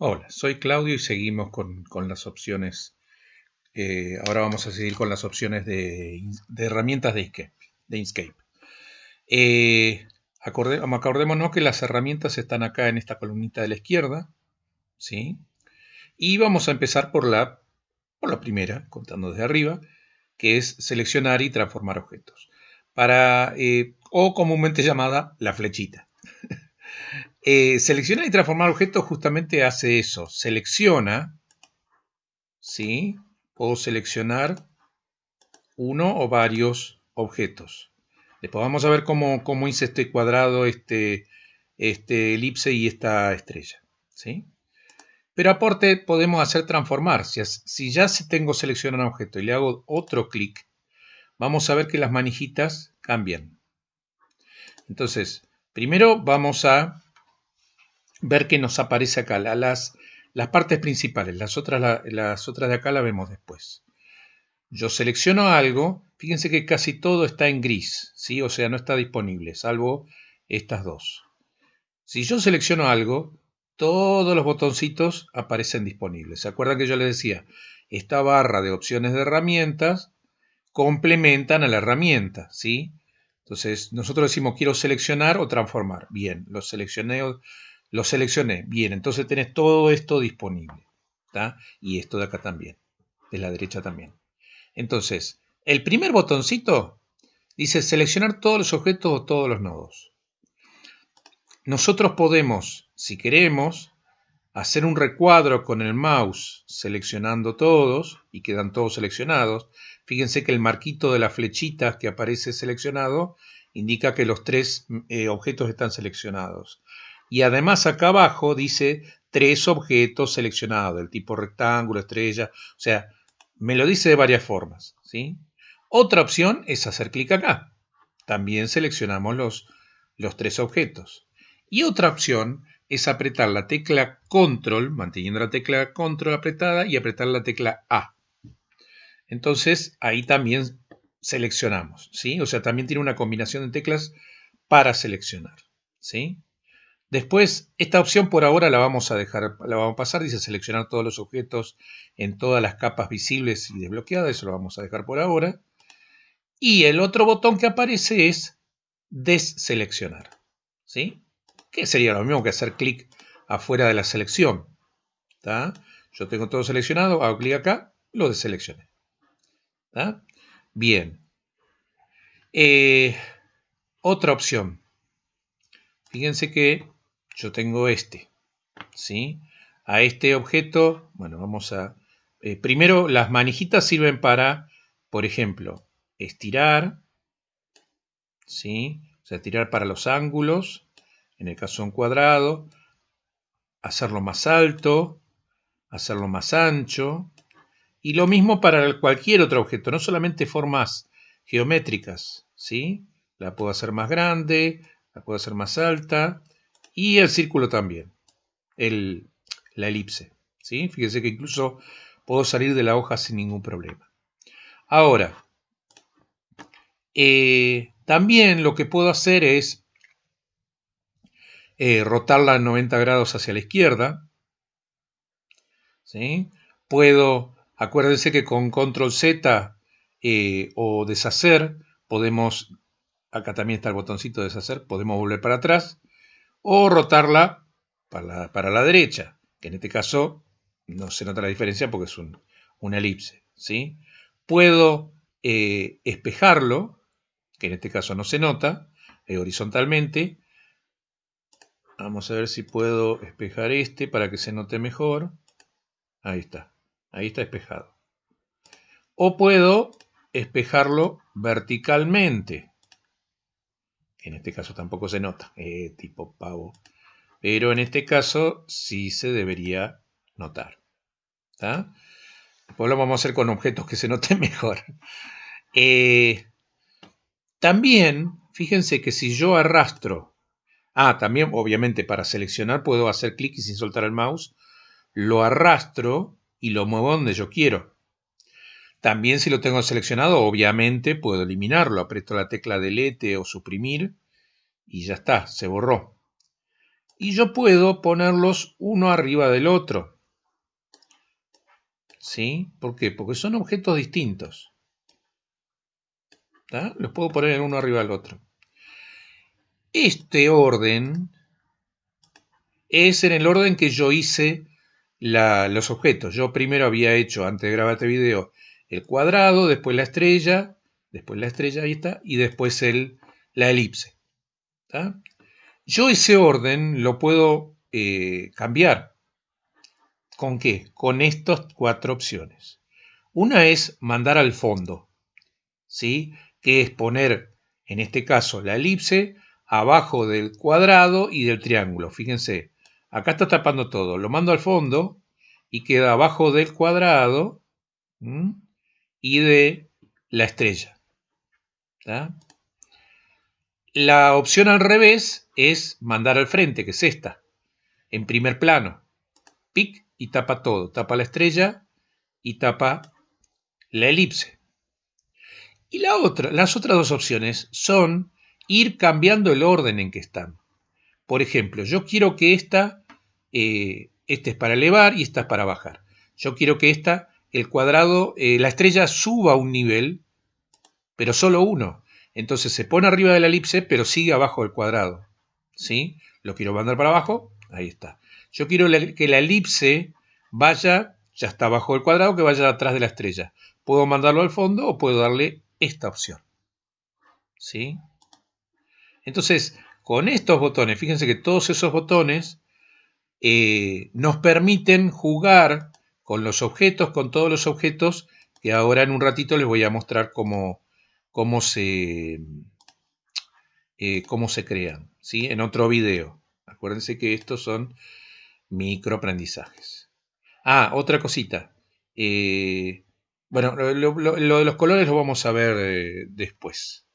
Hola, soy Claudio y seguimos con, las opciones. Eh, ahora vamos a seguir con las opciones de, herramientas de Inkscape. De Inkscape. Eh, acordémonos que las herramientas están acá en esta columnita de la izquierda. ¿sí? Y vamos a empezar por la, por la primera, contando desde arriba, que es seleccionar y transformar objetos. Para, eh, o comúnmente llamada la flechita. Eh, seleccionar y transformar objetos justamente hace eso. Selecciona, ¿sí? Puedo seleccionar uno o varios objetos. Después vamos a ver cómo, cómo hice este cuadrado, este, este elipse y esta estrella, ¿sí? Pero aporte podemos hacer transformar. Si, si ya tengo seleccionado un objeto y le hago otro clic, vamos a ver que las manijitas cambian. Entonces, primero vamos a ver que nos aparece acá, las, las partes principales, las otras, las otras de acá las vemos después. Yo selecciono algo, fíjense que casi todo está en gris, ¿sí? o sea, no está disponible, salvo estas dos. Si yo selecciono algo, todos los botoncitos aparecen disponibles. ¿Se acuerdan que yo les decía? Esta barra de opciones de herramientas complementan a la herramienta, ¿sí? Entonces, nosotros decimos quiero seleccionar o transformar. Bien, lo seleccioné lo seleccioné. Bien, entonces tenés todo esto disponible. Y esto de acá también. De la derecha también. Entonces, el primer botoncito dice seleccionar todos los objetos o todos los nodos. Nosotros podemos, si queremos, hacer un recuadro con el mouse seleccionando todos y quedan todos seleccionados. Fíjense que el marquito de las flechitas que aparece seleccionado indica que los tres eh, objetos están seleccionados. Y además acá abajo dice tres objetos seleccionados del tipo rectángulo, estrella, o sea, me lo dice de varias formas. ¿sí? Otra opción es hacer clic acá. También seleccionamos los, los tres objetos. Y otra opción es apretar la tecla control, manteniendo la tecla control apretada y apretar la tecla A. Entonces ahí también seleccionamos, ¿sí? O sea, también tiene una combinación de teclas para seleccionar, ¿sí? Después, esta opción por ahora la vamos a dejar, la vamos a pasar, dice seleccionar todos los objetos en todas las capas visibles y desbloqueadas, eso lo vamos a dejar por ahora. Y el otro botón que aparece es deseleccionar, ¿sí? Que sería lo mismo que hacer clic afuera de la selección, Yo tengo todo seleccionado, hago clic acá, lo deseleccioné, Bien. Eh, otra opción. Fíjense que yo tengo este, ¿sí? A este objeto, bueno, vamos a... Eh, primero, las manijitas sirven para, por ejemplo, estirar, ¿sí? O sea, tirar para los ángulos, en el caso un cuadrado, hacerlo más alto, hacerlo más ancho, y lo mismo para cualquier otro objeto, no solamente formas geométricas, ¿sí? La puedo hacer más grande, la puedo hacer más alta, y el círculo también, el, la elipse. ¿sí? Fíjense que incluso puedo salir de la hoja sin ningún problema. Ahora, eh, también lo que puedo hacer es eh, rotarla 90 grados hacia la izquierda. ¿sí? Puedo, acuérdense que con control Z eh, o deshacer, podemos, acá también está el botoncito de deshacer, podemos volver para atrás o rotarla para la, derecha, que en este caso no se nota la diferencia porque es un, una elipse. ¿sí? Puedo eh, espejarlo, que en este caso no se nota, eh, horizontalmente. Vamos a ver si puedo espejar este para que se note mejor. Ahí está, ahí está espejado. O puedo espejarlo verticalmente en este caso tampoco se nota, eh, tipo pavo. Pero en este caso sí se debería notar. Después lo vamos a hacer con objetos que se noten mejor. Eh, también, fíjense que si yo arrastro, ah, también obviamente para seleccionar puedo hacer clic y sin soltar el mouse, lo arrastro y lo muevo donde yo quiero. También si lo tengo seleccionado, obviamente puedo eliminarlo. Aprieto la tecla delete o suprimir y ya está, se borró. y yo puedo ponerlos uno arriba del otro. ¿Sí? ¿Por qué? Porque son objetos distintos. Los puedo poner uno arriba del otro. Este orden es en el orden que yo hice los objetos. Yo primero había hecho, antes de grabar este video, el cuadrado, después la estrella, después la estrella, ahí está, y después el, la elipse. Yo ese orden lo puedo eh, cambiar. ¿Con qué? Con estas cuatro opciones. Una es mandar al fondo, ¿sí? que es poner, en este caso, la elipse abajo del cuadrado y del triángulo. Fíjense, acá está tapando todo. Lo mando al fondo y queda abajo del cuadrado y de la estrella. La opción al revés es mandar al frente, que es esta, en primer plano. Pic y tapa todo. Tapa la estrella y tapa la elipse. Y la otra, las otras dos opciones son ir cambiando el orden en que están. Por ejemplo, yo quiero que esta, eh, este es para elevar y esta es para bajar. Yo quiero que esta, el cuadrado, eh, la estrella suba un nivel, pero solo uno. Entonces se pone arriba de la elipse, pero sigue abajo del cuadrado. ¿Sí? Lo quiero mandar para abajo, ahí está. Yo quiero que la elipse vaya, ya está abajo del cuadrado, que vaya atrás de la estrella. Puedo mandarlo al fondo o puedo darle esta opción. ¿Sí? Entonces, con estos botones, fíjense que todos esos botones eh, nos permiten jugar con los objetos, con todos los objetos, que ahora en un ratito les voy a mostrar cómo, cómo, se, eh, cómo se crean, ¿sí? en otro video. Acuérdense que estos son microaprendizajes. Ah, otra cosita. Eh, bueno, lo, de los colores lo vamos a ver eh, después.